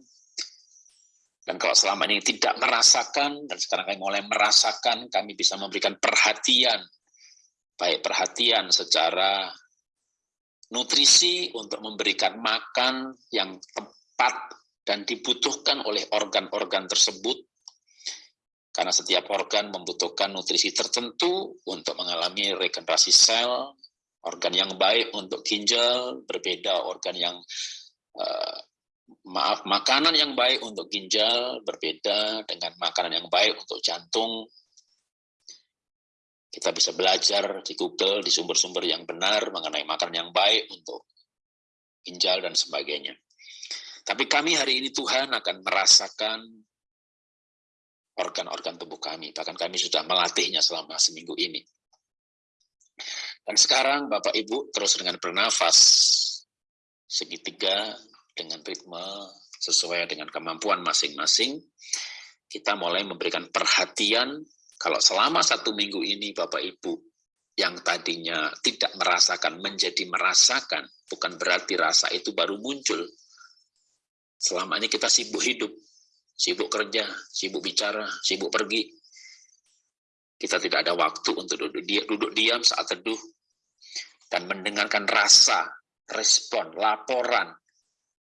dan kalau selama ini tidak merasakan, dan sekarang kami mulai merasakan, kami bisa memberikan perhatian, baik perhatian secara nutrisi untuk memberikan makan yang tepat dan dibutuhkan oleh organ-organ tersebut karena setiap organ membutuhkan nutrisi tertentu untuk mengalami regenerasi sel, organ yang baik untuk ginjal, berbeda organ yang uh, maaf makanan yang baik untuk ginjal berbeda dengan makanan yang baik untuk jantung kita bisa belajar di Google, di sumber-sumber yang benar mengenai makanan yang baik untuk ginjal dan sebagainya. Tapi kami hari ini Tuhan akan merasakan organ-organ tubuh kami. Bahkan kami sudah melatihnya selama seminggu ini. Dan sekarang Bapak Ibu terus dengan bernafas segitiga dengan ritme sesuai dengan kemampuan masing-masing. Kita mulai memberikan perhatian kalau selama satu minggu ini Bapak Ibu yang tadinya tidak merasakan menjadi merasakan, bukan berarti rasa itu baru muncul. Selama ini kita sibuk hidup, sibuk kerja, sibuk bicara, sibuk pergi. Kita tidak ada waktu untuk duduk, diam, duduk diam saat teduh dan mendengarkan rasa, respon, laporan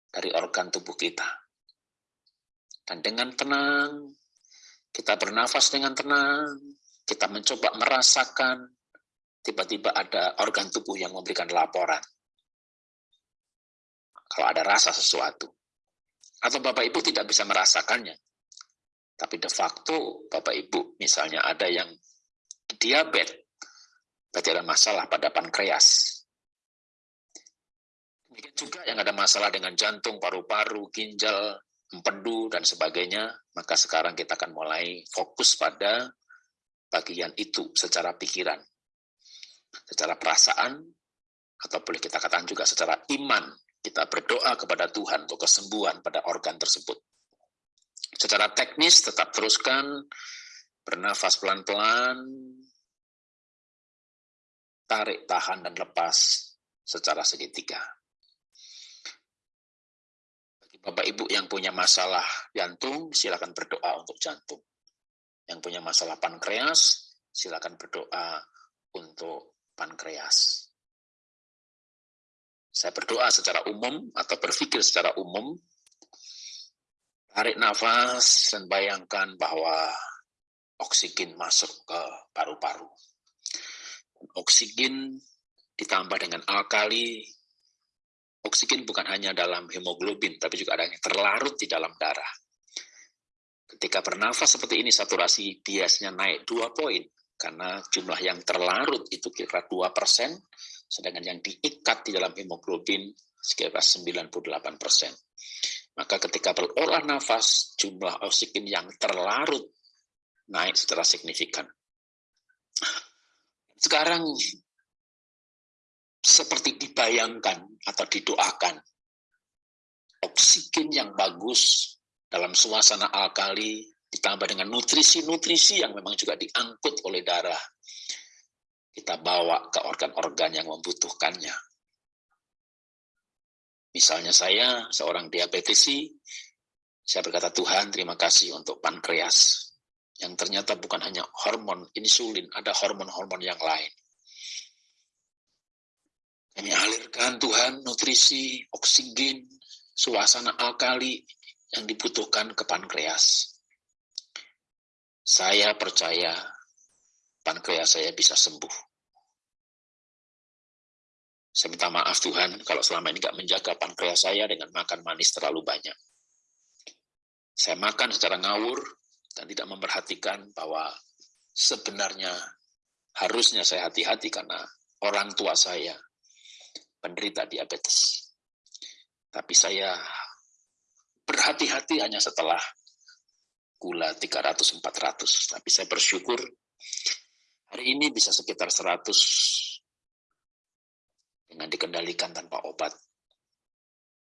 dari organ tubuh kita. Dan dengan tenang, kita bernafas dengan tenang, kita mencoba merasakan, tiba-tiba ada organ tubuh yang memberikan laporan. Kalau ada rasa sesuatu. Atau Bapak Ibu tidak bisa merasakannya. Tapi de facto Bapak Ibu misalnya ada yang diabetes, berarti ada masalah pada pankreas. Demikian juga yang ada masalah dengan jantung, paru-paru, ginjal, empedu, dan sebagainya, maka sekarang kita akan mulai fokus pada bagian itu secara pikiran, secara perasaan, atau boleh kita katakan juga secara iman. Kita berdoa kepada Tuhan untuk kesembuhan pada organ tersebut. Secara teknis tetap teruskan, bernafas pelan-pelan, tarik, tahan, dan lepas secara segitiga. Bapak Ibu yang punya masalah jantung, silakan berdoa untuk jantung. Yang punya masalah pankreas, silakan berdoa untuk pankreas. Saya berdoa secara umum atau berpikir secara umum, tarik nafas dan bayangkan bahwa oksigen masuk ke paru-paru. Oksigen ditambah dengan alkali oksigen bukan hanya dalam hemoglobin, tapi juga ada yang terlarut di dalam darah. Ketika bernafas seperti ini, saturasi biasanya naik dua poin, karena jumlah yang terlarut itu kira-kira 2 persen, sedangkan yang diikat di dalam hemoglobin sekitar 98 persen. Maka ketika berolah nafas, jumlah oksigen yang terlarut naik secara signifikan. Sekarang seperti dibayangkan atau didoakan. Oksigen yang bagus dalam suasana alkali ditambah dengan nutrisi-nutrisi yang memang juga diangkut oleh darah. Kita bawa ke organ-organ yang membutuhkannya. Misalnya saya seorang diabetesi, saya berkata Tuhan terima kasih untuk pankreas yang ternyata bukan hanya hormon insulin, ada hormon-hormon yang lain. Kami alirkan Tuhan nutrisi, oksigen, suasana alkali yang dibutuhkan ke pankreas. Saya percaya pankreas saya bisa sembuh. Saya minta maaf Tuhan kalau selama ini nggak menjaga pankreas saya dengan makan manis terlalu banyak. Saya makan secara ngawur dan tidak memperhatikan bahwa sebenarnya harusnya saya hati-hati karena orang tua saya penderita diabetes. Tapi saya berhati-hati hanya setelah gula 300-400. Tapi saya bersyukur hari ini bisa sekitar 100 dengan dikendalikan tanpa obat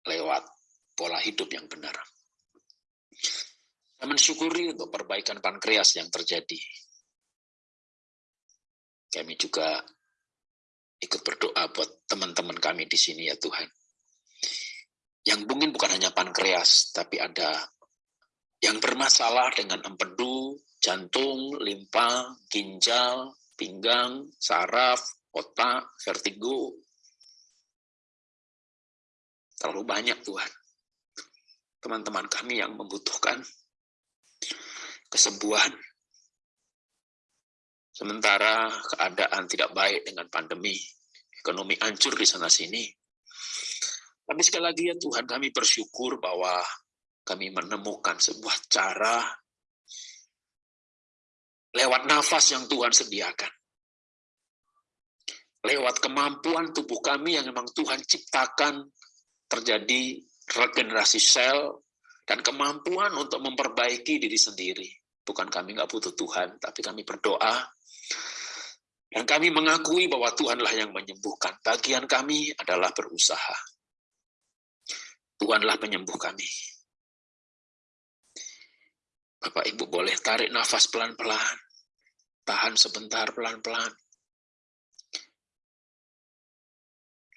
lewat pola hidup yang benar. Saya mensyukuri untuk perbaikan pankreas yang terjadi. Kami juga ikut berdoa buat teman-teman kami di sini ya Tuhan. Yang mungkin bukan hanya pankreas, tapi ada yang bermasalah dengan empedu, jantung, limpa, ginjal, pinggang, saraf, otak, vertigo, Terlalu banyak Tuhan. Teman-teman kami yang membutuhkan kesembuhan. Sementara keadaan tidak baik dengan pandemi, ekonomi hancur di sana-sini. Tapi sekali lagi ya Tuhan kami bersyukur bahwa kami menemukan sebuah cara lewat nafas yang Tuhan sediakan. Lewat kemampuan tubuh kami yang memang Tuhan ciptakan terjadi regenerasi sel dan kemampuan untuk memperbaiki diri sendiri. Bukan kami nggak butuh Tuhan, tapi kami berdoa dan kami mengakui bahwa Tuhanlah yang menyembuhkan. Bagian kami adalah berusaha. Tuhanlah penyembuh kami. Bapak Ibu boleh tarik nafas pelan-pelan. Tahan sebentar pelan-pelan.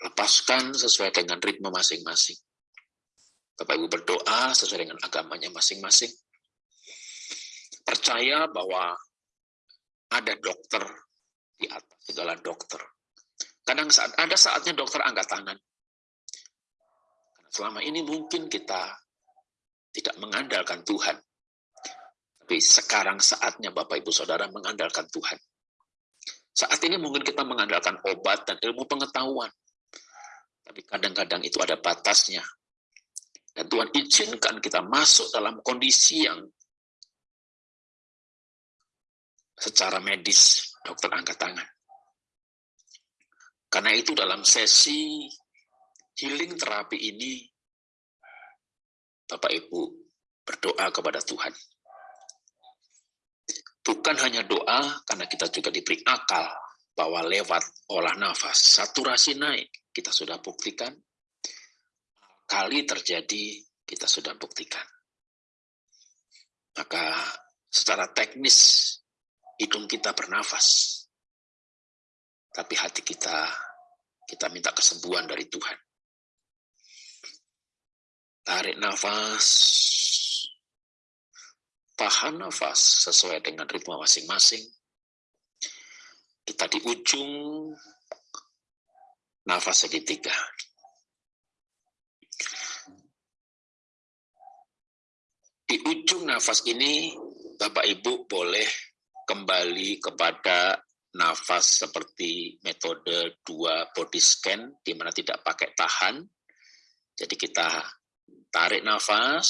Lepaskan sesuai dengan ritme masing-masing. Bapak Ibu berdoa sesuai dengan agamanya masing-masing. Percaya bahwa ada dokter di atas segala dokter. Kadang saat ada saatnya dokter angkat tangan. Selama ini mungkin kita tidak mengandalkan Tuhan. Tapi sekarang saatnya Bapak Ibu Saudara mengandalkan Tuhan. Saat ini mungkin kita mengandalkan obat dan ilmu pengetahuan. Tapi kadang-kadang itu ada batasnya. Dan Tuhan izinkan kita masuk dalam kondisi yang secara medis dokter angkat tangan. Karena itu dalam sesi healing terapi ini, Bapak Ibu berdoa kepada Tuhan. Bukan hanya doa, karena kita juga diberi akal bahwa lewat olah nafas, saturasi naik, kita sudah buktikan. Kali terjadi, kita sudah buktikan. Maka secara teknis, hidung kita bernafas. Tapi hati kita, kita minta kesembuhan dari Tuhan. Tarik nafas, tahan nafas sesuai dengan ritme masing-masing. Kita di ujung nafas segitiga. Di ujung nafas ini, Bapak Ibu boleh kembali kepada nafas seperti metode dua body scan, di mana tidak pakai tahan. Jadi kita tarik nafas,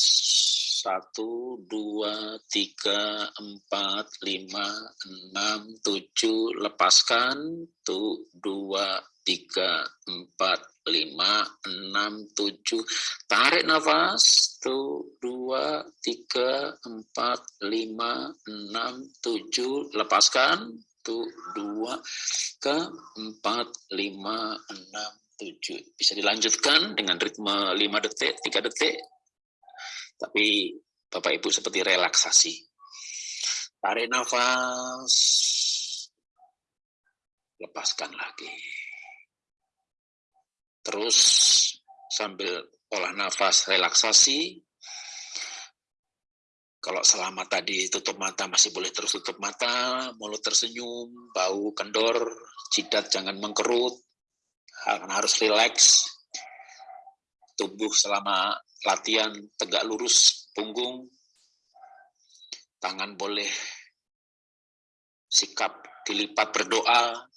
satu, dua, tiga, empat, lima, enam, tujuh, lepaskan, tuh, dua, tiga, empat, lima, enam, tujuh. Tarik nafas, tuh, dua, tiga, empat, lima, enam, tujuh. Lepaskan, tuh, dua, ke empat, lima, enam, tujuh. Bisa dilanjutkan dengan ritme lima detik, tiga detik. Tapi Bapak Ibu seperti relaksasi. Tarik nafas, lepaskan lagi. Terus sambil olah nafas relaksasi. Kalau selama tadi tutup mata masih boleh terus tutup mata, mulut tersenyum, bau kendor, jidat jangan mengkerut, harus rileks. Tubuh selama latihan tegak lurus punggung, tangan boleh sikap dilipat berdoa,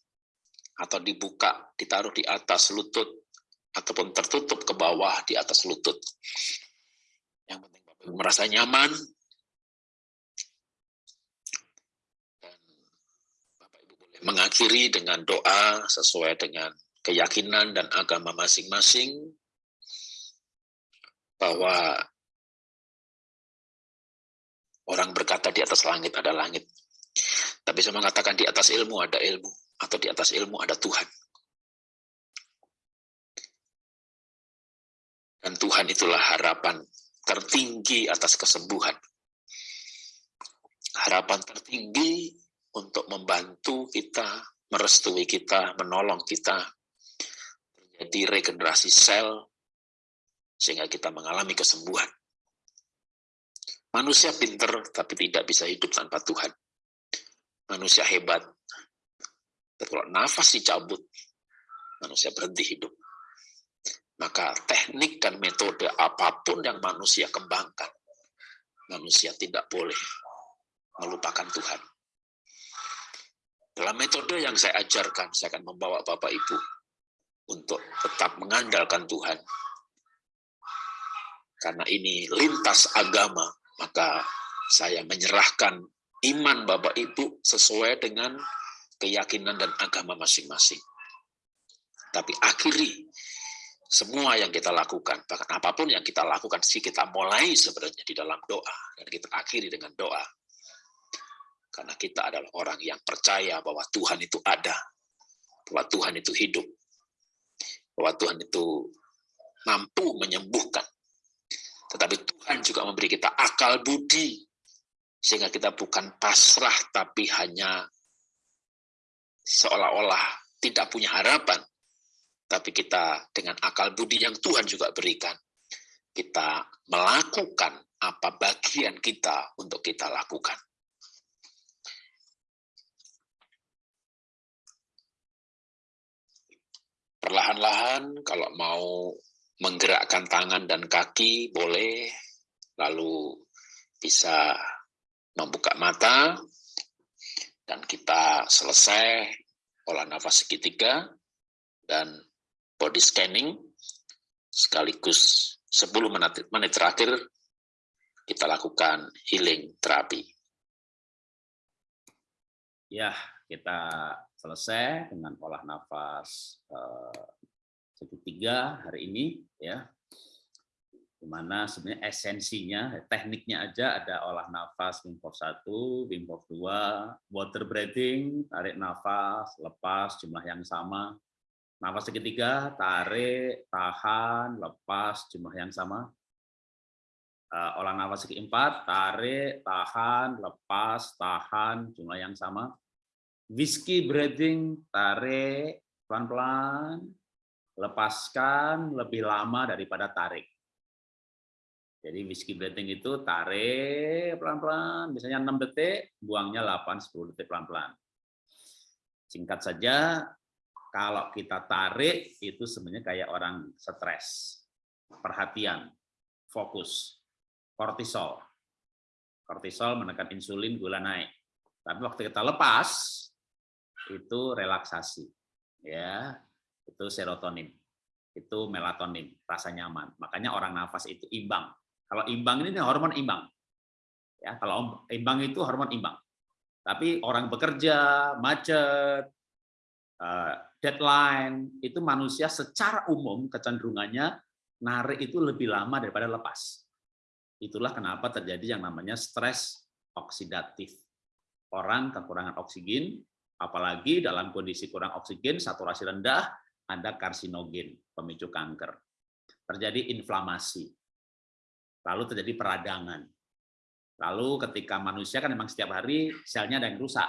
atau dibuka, ditaruh di atas lutut, ataupun tertutup ke bawah di atas lutut. Yang penting Bapak Ibu merasa nyaman, dan Bapak Ibu boleh mengakhiri dengan doa sesuai dengan keyakinan dan agama masing-masing, bahwa orang berkata di atas langit ada langit, tapi saya mengatakan di atas ilmu ada ilmu, atau di atas ilmu ada Tuhan. Dan Tuhan itulah harapan tertinggi atas kesembuhan. Harapan tertinggi untuk membantu kita, merestui kita, menolong kita, terjadi regenerasi sel, sehingga kita mengalami kesembuhan. Manusia pinter, tapi tidak bisa hidup tanpa Tuhan manusia hebat. Tapi kalau nafas dicabut, manusia berhenti hidup. Maka teknik dan metode apa pun yang manusia kembangkan, manusia tidak boleh melupakan Tuhan. Dalam metode yang saya ajarkan, saya akan membawa Bapak Ibu untuk tetap mengandalkan Tuhan. Karena ini lintas agama, maka saya menyerahkan iman Bapak Ibu sesuai dengan keyakinan dan agama masing-masing. Tapi akhiri semua yang kita lakukan, bahkan apa pun yang kita lakukan, sih kita mulai sebenarnya di dalam doa, dan kita akhiri dengan doa. Karena kita adalah orang yang percaya bahwa Tuhan itu ada, bahwa Tuhan itu hidup, bahwa Tuhan itu mampu menyembuhkan. Tetapi Tuhan juga memberi kita akal budi sehingga kita bukan pasrah, tapi hanya seolah-olah tidak punya harapan. Tapi kita dengan akal budi yang Tuhan juga berikan, kita melakukan apa bagian kita untuk kita lakukan. Perlahan-lahan kalau mau menggerakkan tangan dan kaki boleh, lalu bisa membuka mata, dan kita selesai olah nafas segitiga. Dan body scanning, sekaligus 10 menit, terakhir kita lakukan healing terapi. Ya, kita selesai dengan olah nafas eh, segitiga hari ini ya di mana sebenarnya esensinya, tekniknya aja ada olah nafas Wim Hof 1, Wim Hof 2, water breathing, tarik nafas, lepas jumlah yang sama. Nafas ketiga, tarik, tahan, lepas jumlah yang sama. Uh, olah nafas keempat, tarik, tahan, lepas, tahan, jumlah yang sama. Whiskey breathing, tarik, pelan-pelan, lepaskan lebih lama daripada tarik jadi whiskey breathing itu tarik pelan-pelan, misalnya 6 detik, buangnya 8-10 detik pelan-pelan. Singkat saja, kalau kita tarik itu sebenarnya kayak orang stres, perhatian, fokus, kortisol. Kortisol menekan insulin, gula naik. Tapi waktu kita lepas, itu relaksasi. ya Itu serotonin, itu melatonin, rasa nyaman. Makanya orang nafas itu imbang kalau imbang ini hormon imbang. Ya, kalau imbang itu hormon imbang. Tapi orang bekerja, macet, eh, deadline, itu manusia secara umum kecenderungannya narik itu lebih lama daripada lepas. Itulah kenapa terjadi yang namanya stres oksidatif. Orang kekurangan oksigen, apalagi dalam kondisi kurang oksigen, saturasi rendah, ada karsinogen, pemicu kanker. Terjadi inflamasi lalu terjadi peradangan. Lalu ketika manusia kan memang setiap hari selnya ada yang rusak,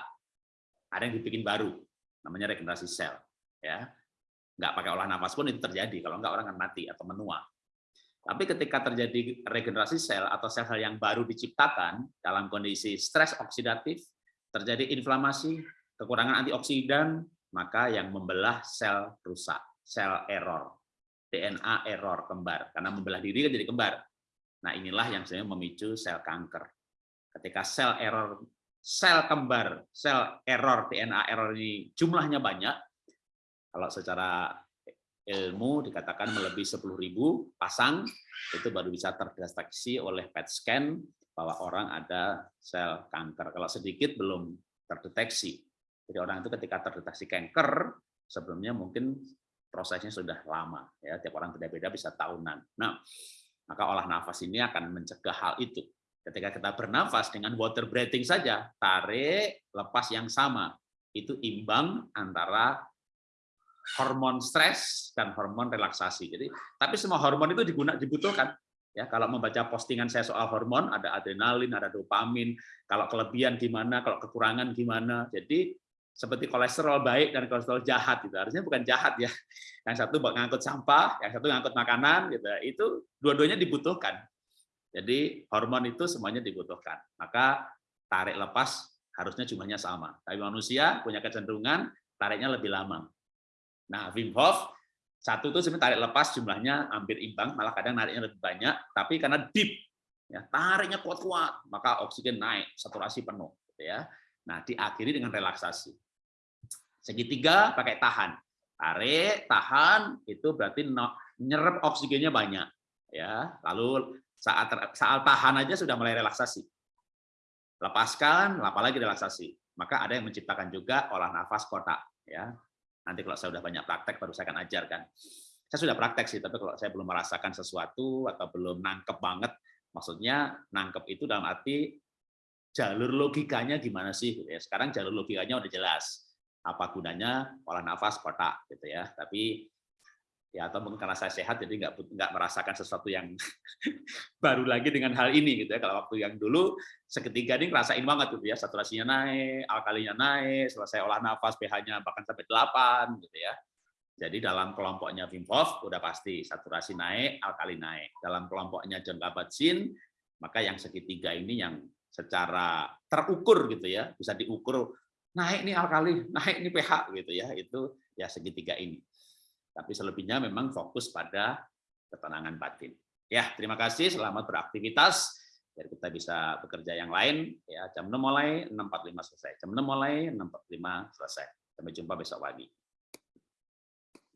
ada yang dibikin baru, namanya regenerasi sel. Ya, nggak pakai olah nafas pun itu terjadi, kalau nggak orang akan mati atau menua. Tapi ketika terjadi regenerasi sel atau sel-sel yang baru diciptakan dalam kondisi stres oksidatif, terjadi inflamasi, kekurangan antioksidan, maka yang membelah sel rusak, sel error, DNA error kembar, karena membelah diri kan jadi kembar. Nah inilah yang sebenarnya memicu sel kanker. Ketika sel error, sel kembar, sel error, DNA error ini jumlahnya banyak, kalau secara ilmu dikatakan melebihi 10.000 pasang, itu baru bisa terdeteksi oleh PET scan bahwa orang ada sel kanker. Kalau sedikit belum terdeteksi. Jadi orang itu ketika terdeteksi kanker, sebelumnya mungkin prosesnya sudah lama. ya Tiap orang beda-beda bisa tahunan. Nah, maka olah nafas ini akan mencegah hal itu. Ketika kita bernafas dengan water breathing saja, tarik, lepas yang sama. Itu imbang antara hormon stres dan hormon relaksasi. Jadi, tapi semua hormon itu digunakan dibutuhkan. Ya, kalau membaca postingan saya soal hormon, ada adrenalin, ada dopamin. Kalau kelebihan gimana, kalau kekurangan gimana. Jadi seperti kolesterol baik dan kolesterol jahat itu harusnya bukan jahat ya. Yang satu ngangkut sampah, yang satu ngangkut makanan gitu. Itu dua-duanya dibutuhkan. Jadi hormon itu semuanya dibutuhkan. Maka tarik lepas harusnya jumlahnya sama. Tapi manusia punya kecenderungan tariknya lebih lama. Nah, Wim Hof satu itu sebenarnya tarik lepas jumlahnya hampir imbang, malah kadang nariknya lebih banyak, tapi karena deep, ya tariknya kuat-kuat, maka oksigen naik, saturasi penuh, gitu ya. Nah, diakhiri dengan relaksasi. Segitiga pakai tahan, tarik, tahan, itu berarti nyerap oksigennya banyak, ya. Lalu saat saat tahan aja sudah mulai relaksasi. Lepaskan, apalagi relaksasi. Maka ada yang menciptakan juga olah nafas kotak, ya Nanti kalau saya sudah banyak praktek, baru saya akan ajarkan. Saya sudah praktek sih, tapi kalau saya belum merasakan sesuatu atau belum nangkep banget, maksudnya nangkep itu dalam arti jalur logikanya gimana sih? Gitu ya. Sekarang jalur logikanya udah jelas. Apa gunanya olah nafas kotak gitu ya. Tapi ya atau mungkin karena saya sehat jadi nggak nggak merasakan sesuatu yang [laughs] baru lagi dengan hal ini gitu ya. Kalau waktu yang dulu seketika ini ngerasain banget gitu ya. Saturasinya naik alkalinya naik selesai olah nafas pH-nya bahkan sampai 8 gitu ya. Jadi dalam kelompoknya Wim Hof udah pasti saturasi naik alkali naik. Dalam kelompoknya John Kabat-Zinn maka yang segitiga ini yang secara terukur gitu ya bisa diukur naik nih alkali [laughs] naik nih pH gitu ya itu ya segitiga ini tapi selebihnya memang fokus pada ketenangan batin. Ya, terima kasih. Selamat beraktivitas. Biar kita bisa bekerja yang lain. Ya, jam 6 mulai, 6.45 selesai. Jam 6 mulai, 6.45 selesai. Sampai jumpa besok pagi.